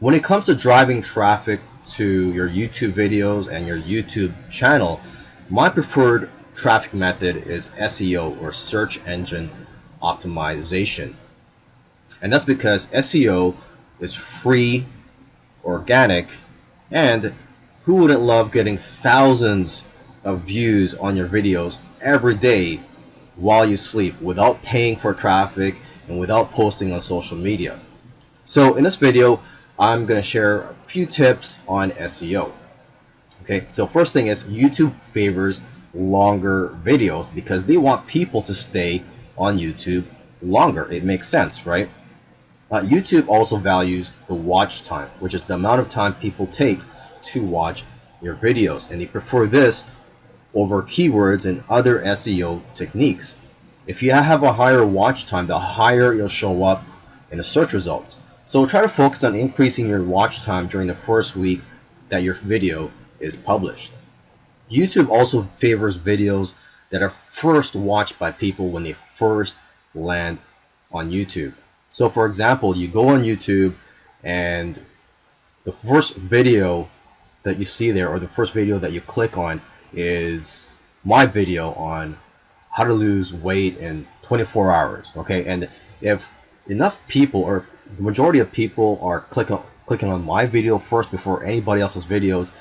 When it comes to driving traffic to your YouTube videos and your YouTube channel, my preferred traffic method is SEO or search engine optimization. And that's because SEO is free, organic, and who wouldn't love getting thousands of views on your videos every day while you sleep without paying for traffic and without posting on social media. So in this video, I'm going to share a few tips on SEO. Okay, so first thing is YouTube favors longer videos because they want people to stay on YouTube longer. It makes sense, right? Uh, YouTube also values the watch time, which is the amount of time people take to watch your videos. And they prefer this over keywords and other SEO techniques. If you have a higher watch time, the higher you'll show up in the search results. So try to focus on increasing your watch time during the first week that your video is published. YouTube also favors videos that are first watched by people when they first land on YouTube. So for example, you go on YouTube and the first video that you see there or the first video that you click on is my video on how to lose weight in 24 hours okay and if enough people or the majority of people are clicking clicking on my video first before anybody else's videos.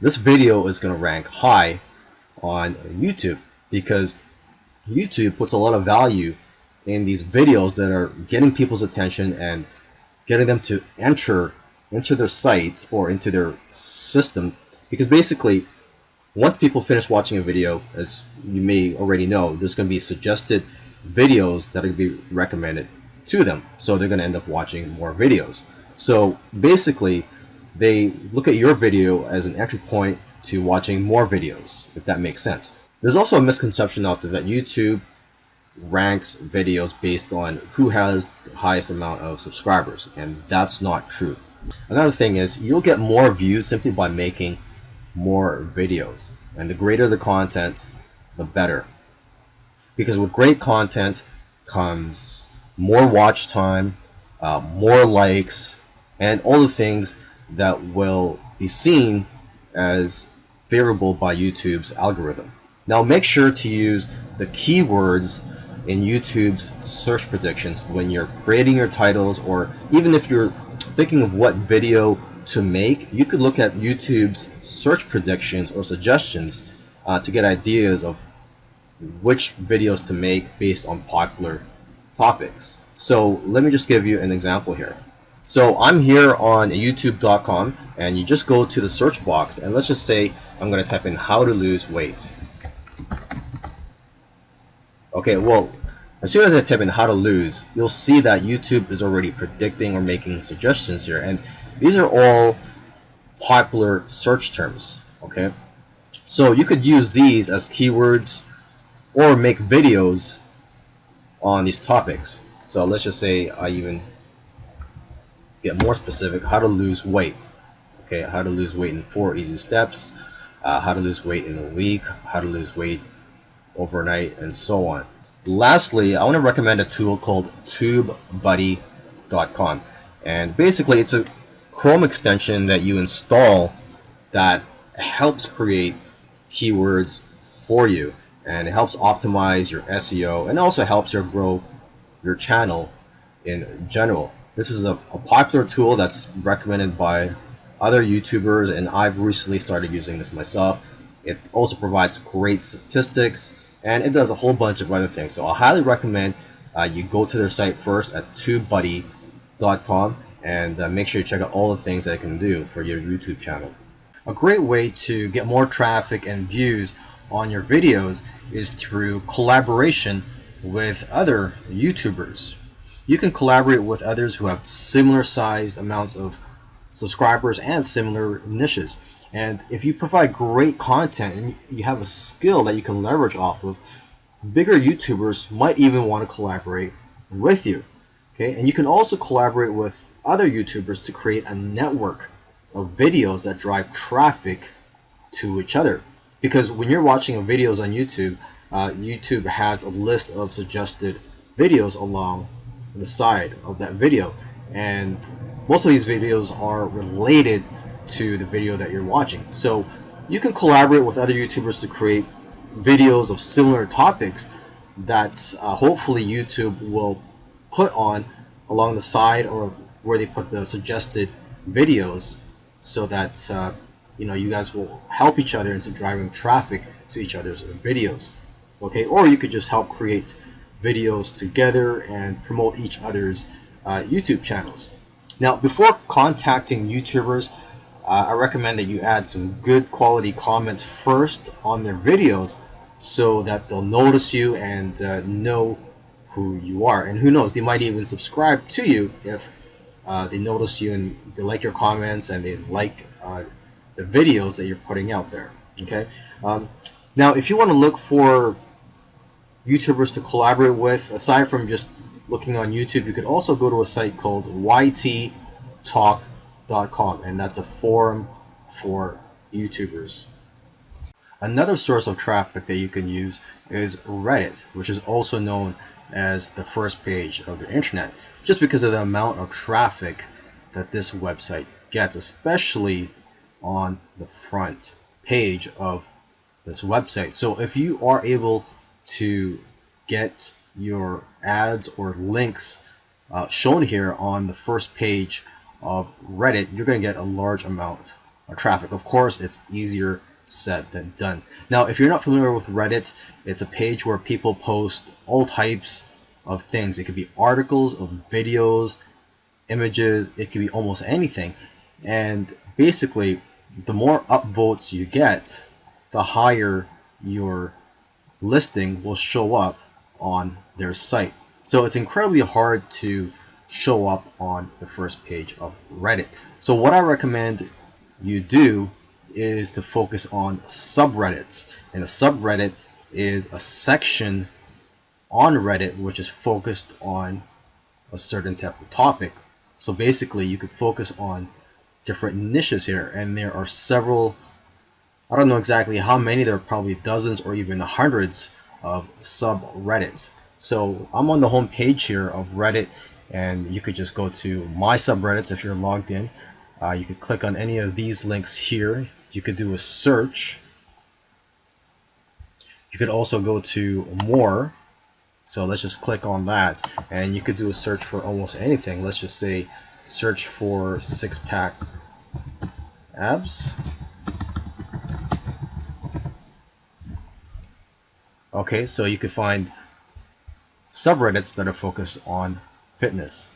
This video is going to rank high on YouTube because YouTube puts a lot of value in these videos that are getting people's attention and getting them to enter into their sites or into their system. Because basically once people finish watching a video as you may already know there's going to be suggested videos that are going to be recommended to them so they're going to end up watching more videos so basically they look at your video as an entry point to watching more videos if that makes sense there's also a misconception out there that YouTube ranks videos based on who has the highest amount of subscribers and that's not true Another thing is you'll get more views simply by making more videos. And the greater the content, the better. Because with great content comes more watch time, uh, more likes, and all the things that will be seen as favorable by YouTube's algorithm. Now make sure to use the keywords in YouTube's search predictions when you're creating your titles or even if you're thinking of what video to make, you could look at YouTube's search predictions or suggestions uh, to get ideas of which videos to make based on popular topics. So let me just give you an example here. So I'm here on youtube.com and you just go to the search box and let's just say I'm going to type in how to lose weight. Okay, well, as soon as I type in how to lose, you'll see that YouTube is already predicting or making suggestions here. And these are all popular search terms, okay? So you could use these as keywords or make videos on these topics. So let's just say I even get more specific, how to lose weight. Okay, how to lose weight in four easy steps, uh, how to lose weight in a week, how to lose weight overnight, and so on. Lastly, I want to recommend a tool called TubeBuddy.com. And basically, it's a Chrome extension that you install that helps create keywords for you and it helps optimize your SEO and also helps your grow your channel in general. This is a, a, popular tool that's recommended by other YouTubers and I've recently started using this myself. It also provides great statistics and it does a whole bunch of other things. So I highly recommend uh, you go to their site first at tubebuddy.com and uh, make sure you check out all the things that it can do for your YouTube channel. A great way to get more traffic and views on your videos is through collaboration with other YouTubers. You can collaborate with others who have similar sized amounts of subscribers and similar niches. And if you provide great content and you have a skill that you can leverage off of, bigger YouTubers might even want to collaborate with you. Okay, and you can also collaborate with other YouTubers to create a network of videos that drive traffic to each other. Because when you're watching videos on YouTube, uh, YouTube has a list of suggested videos along the side of that video. And most of these videos are related to the video that you're watching. So you can collaborate with other YouTubers to create videos of similar topics that uh, hopefully YouTube will put on along the side or where they put the suggested videos so that uh, you know you guys will help each other into driving traffic to each other's videos okay? Or you could just help create videos together and promote each other's uh, YouTube channels. Now before contacting YouTubers uh, I recommend that you add some good quality comments first on their videos so that they'll notice you and uh, know who you are. And who knows they might even subscribe to you if uh, they notice you and they like your comments and they like uh, the videos that you're putting out there okay? Um, now if you want to look for YouTubers to collaborate with aside from just looking on YouTube you could also go to a site called yttalk.com and that's a forum for YouTubers. Another source of traffic that you can use is Reddit, which is also known as the first page of the internet, just because of the amount of traffic that this website gets, especially on the front page of this website. So if you are able to get your ads or links uh, shown here on the first page of Reddit, you're going to get a large amount of traffic. Of course, it's easier said than done. Now, if you're not familiar with Reddit, it's a page where people post all types of things. It could be articles of videos, images, it could be almost anything. And basically, the more upvotes you get, the higher your listing will show up on their site. So it's incredibly hard to show up on the first page of Reddit. So what I recommend you do is to focus on subreddits. And a subreddit is a section on Reddit which is focused on a certain type of topic. So basically you could focus on different niches here and there are several I don't know exactly how many there are probably dozens or even hundreds of subreddits. So I'm on the home page here of Reddit and you could just go to my subreddits if you're logged in. Uh, you could click on any of these links here you could do a search. You could also go to more. So let's just click on that and you could do a search for almost anything. Let's just say search for six pack abs. Okay, so you can find subreddits that are focused on fitness.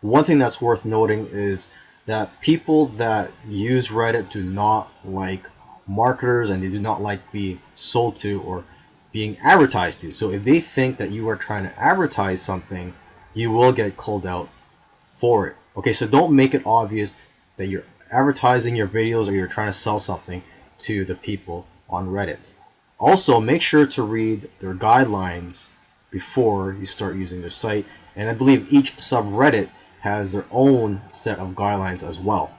One thing that's worth noting is that people that use Reddit do not like marketers and they do not like being sold to or being advertised to. So if they think that you are trying to advertise something, you will get called out for it. Okay, so don't make it obvious that you're advertising your videos or you're trying to sell something to the people on Reddit. Also, make sure to read their guidelines before you start using their site. And I believe each subreddit has their own set of guidelines as well.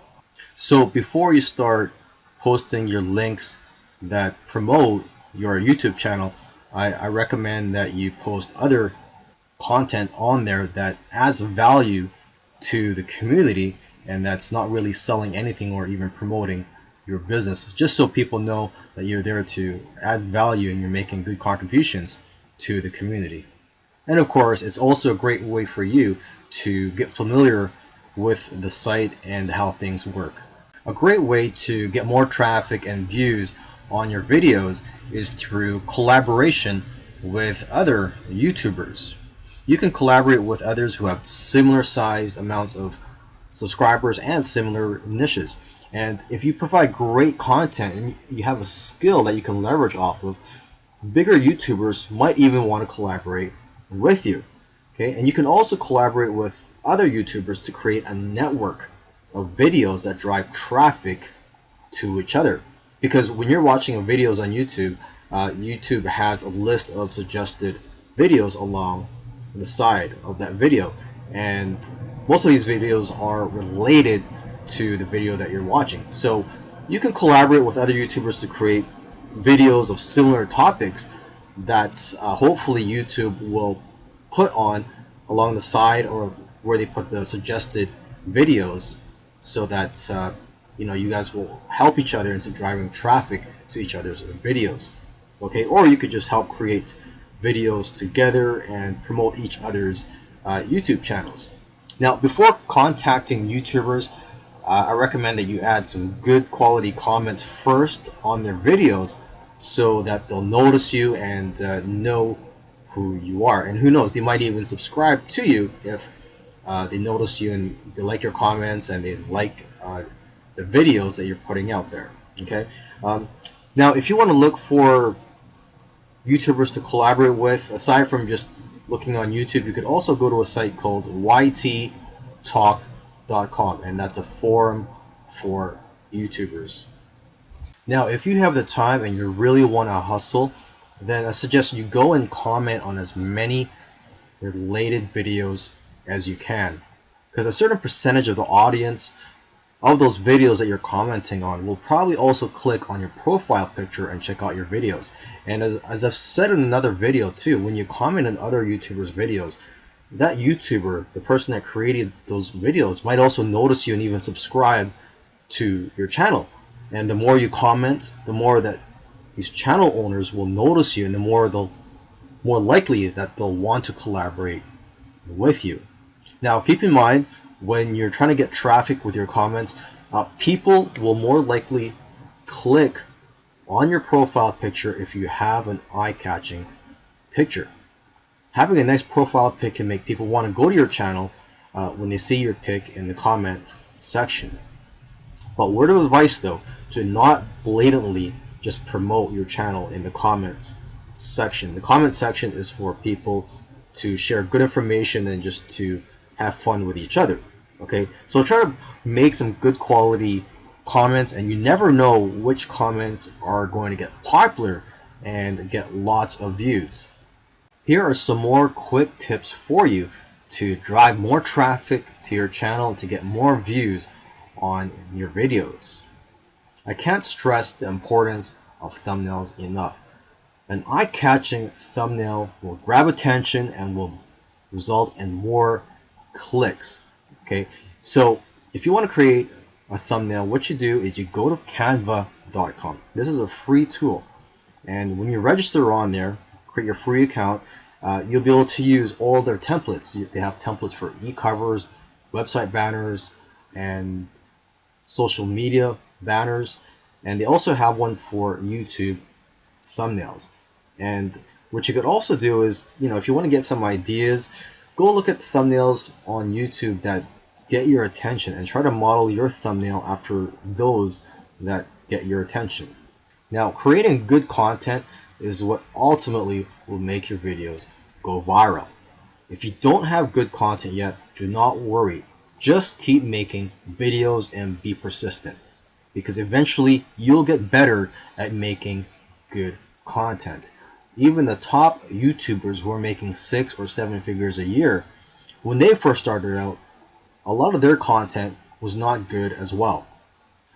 So before you start posting your links that promote your YouTube channel, I, I recommend that you post other content on there that adds value to the community and that's not really selling anything or even promoting your business just so people know that you're there to add value and you're making good contributions to the community and of course it's also a great way for you to get familiar with the site and how things work. A great way to get more traffic and views on your videos is through collaboration with other YouTubers. You can collaborate with others who have similar sized amounts of subscribers and similar niches. And if you provide great content and you have a skill that you can leverage off of, bigger YouTubers might even want to collaborate with you. Okay, and you can also collaborate with other YouTubers to create a network of videos that drive traffic to each other. Because when you're watching videos on YouTube, uh, YouTube has a list of suggested videos along the side of that video. And most of these videos are related to the video that you're watching. So you can collaborate with other YouTubers to create videos of similar topics that uh, hopefully YouTube will put on along the side or where they put the suggested videos so that uh, you know you guys will help each other into driving traffic to each other's videos okay or you could just help create videos together and promote each other's uh, YouTube channels. Now before contacting YouTubers uh, I recommend that you add some good quality comments first on their videos so that they'll notice you and uh, know who you are. And who knows they might even subscribe to you if uh, they notice you and they like your comments and they like uh, the videos that you're putting out there okay? Um, now if you want to look for YouTubers to collaborate with. Aside from just looking on YouTube you could also go to a site called yttalk.com and that's a forum for YouTubers. Now if you have the time and you really want to hustle then I suggest you go and comment on as many related videos as you can because a certain percentage of the audience of those videos that you're commenting on will probably also click on your profile picture and check out your videos and as, as I've said in another video too when you comment on other YouTubers videos that YouTuber the person that created those videos might also notice you and even subscribe to your channel and the more you comment the more that these channel owners will notice you and the more they'll more likely that they'll want to collaborate with you. Now keep in mind when you're trying to get traffic with your comments, uh, people will more likely click on your profile picture if you have an eye-catching picture. Having a nice profile pic can make people want to go to your channel uh, when they see your pic in the comment section. But word of advice though, to not blatantly just promote your channel in the comments section. The comment section is for people to share good information and just to have fun with each other. Okay, so try to make some good quality comments, and you never know which comments are going to get popular and get lots of views. Here are some more quick tips for you to drive more traffic to your channel to get more views on your videos. I can't stress the importance of thumbnails enough. An eye-catching thumbnail will grab attention and will result in more clicks. Okay, so if you want to create a thumbnail, what you do is you go to canva.com. This is a free tool. And when you register on there, create your free account, uh, you'll be able to use all their templates. They have templates for e-covers, website banners, and social media banners and they also have one for YouTube thumbnails and what you could also do is you know if you want to get some ideas go look at thumbnails on YouTube that get your attention and try to model your thumbnail after those that get your attention. Now creating good content is what ultimately will make your videos go viral. If you don't have good content yet do not worry. Just keep making videos and be persistent because eventually you'll get better at making good content. Even the top YouTubers who are making six or seven figures a year, when they first started out, a lot of their content was not good as well.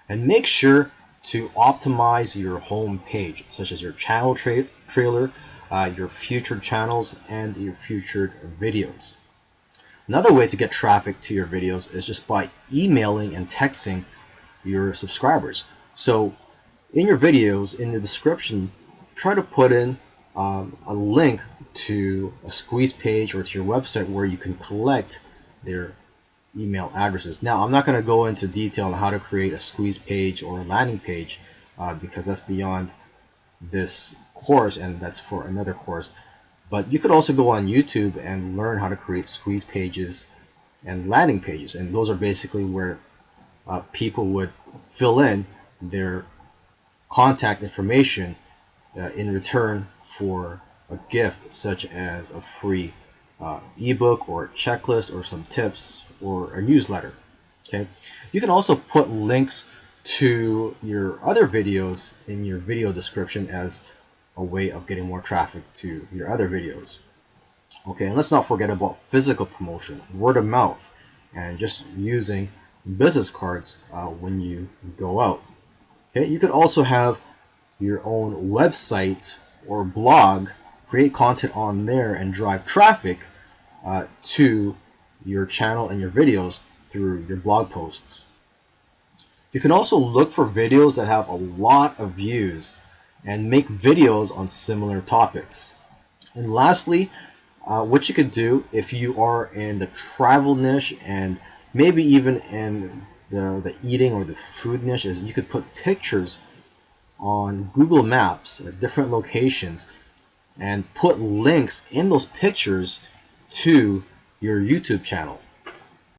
And make sure to optimize your home page, such as your channel tra trailer, uh, your future channels, and your future videos. Another way to get traffic to your videos is just by emailing and texting your subscribers. So in your videos, in the description, try to put in um, a link to a squeeze page or to your website where you can collect their email addresses. Now, I'm not going to go into detail on how to create a squeeze page or a landing page uh, because that's beyond this course and that's for another course. But you could also go on YouTube and learn how to create squeeze pages and landing pages. And those are basically where uh, people would fill in their contact information uh, in return for a gift such as a free uh, ebook or checklist or some tips or a newsletter okay you can also put links to your other videos in your video description as a way of getting more traffic to your other videos okay and let's not forget about physical promotion word of mouth and just using business cards uh, when you go out. Okay, you could also have your own website or blog, create content on there and drive traffic uh, to your channel and your videos through your blog posts. You can also look for videos that have a lot of views and make videos on similar topics. And lastly, uh, what you could do if you are in the travel niche and maybe even in the, the eating or the food niche is you could put pictures on Google Maps at different locations and put links in those pictures to your YouTube channel.